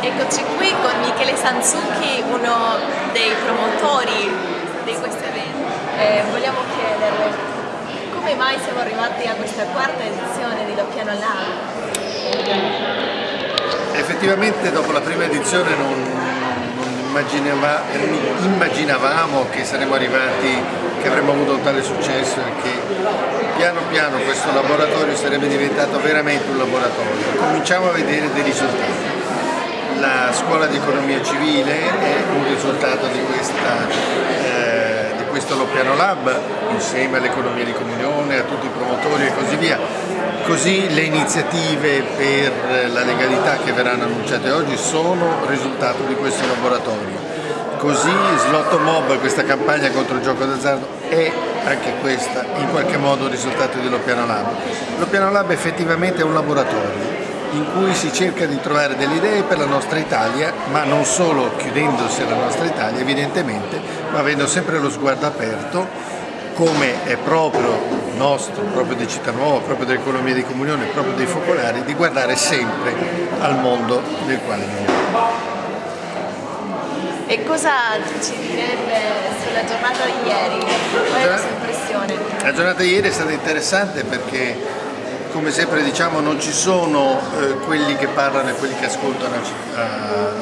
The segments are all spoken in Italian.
Eccoci qui con Michele Sanzucchi, uno dei promotori di questo evento. Eh, vogliamo chiederle come mai siamo arrivati a questa quarta edizione di Doppiano Lab? Effettivamente dopo la prima edizione non, Immaginava, immaginavamo che saremmo arrivati, che avremmo avuto un tale successo e che piano piano questo laboratorio sarebbe diventato veramente un laboratorio. Cominciamo a vedere dei risultati la scuola di economia civile è un risultato di, questa, eh, di questo Loppiano Lab insieme all'economia di comunione, a tutti i promotori e così via. Così le iniziative per la legalità che verranno annunciate oggi sono risultato di questo laboratorio. Così Slotto questa campagna contro il gioco d'azzardo, è anche questa in qualche modo il risultato di Loppiano Lab. Loppiano Lab effettivamente è un laboratorio in cui si cerca di trovare delle idee per la nostra Italia, ma non solo chiudendosi alla nostra Italia evidentemente, ma avendo sempre lo sguardo aperto, come è proprio nostro, proprio di Città Nuova, proprio dell'economia di comunione, proprio dei focolari, di guardare sempre al mondo nel quale viviamo. E cosa ci direbbe sulla giornata di ieri? Qual è la sua impressione? La giornata di ieri è stata interessante perché come sempre diciamo non ci sono eh, quelli che parlano e quelli che ascoltano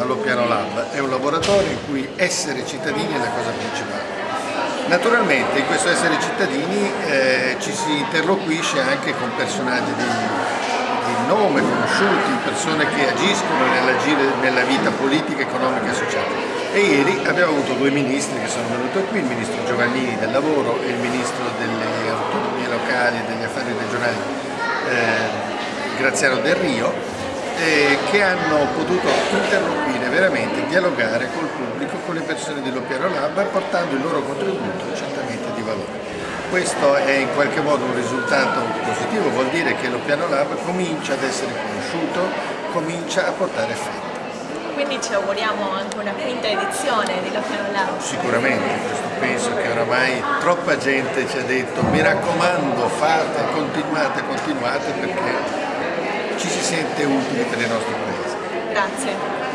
allo Piano Lab, è un laboratorio in cui essere cittadini è la cosa principale. Naturalmente in questo essere cittadini eh, ci si interloquisce anche con personaggi di, di nome, conosciuti, persone che agiscono nella vita politica, economica e sociale. E ieri abbiamo avuto due ministri che sono venuti qui, il ministro Giovannini del lavoro e il ministro delle autonomie locali e degli affari regionali eh, Graziano Del Rio, eh, che hanno potuto interloquire veramente, dialogare col pubblico, con le persone dell'Opiano Lab, portando il loro contributo certamente di valore. Questo è in qualche modo un risultato positivo, vuol dire che l'Opiano Lab comincia ad essere conosciuto, comincia a portare effetti. Quindi ci auguriamo anche una quinta edizione di Loppiano Lab. Sicuramente, penso che oramai troppa gente ci ha detto mi raccomando fate, continuate, continuate perché ci si sente utili per il nostro paese. Grazie.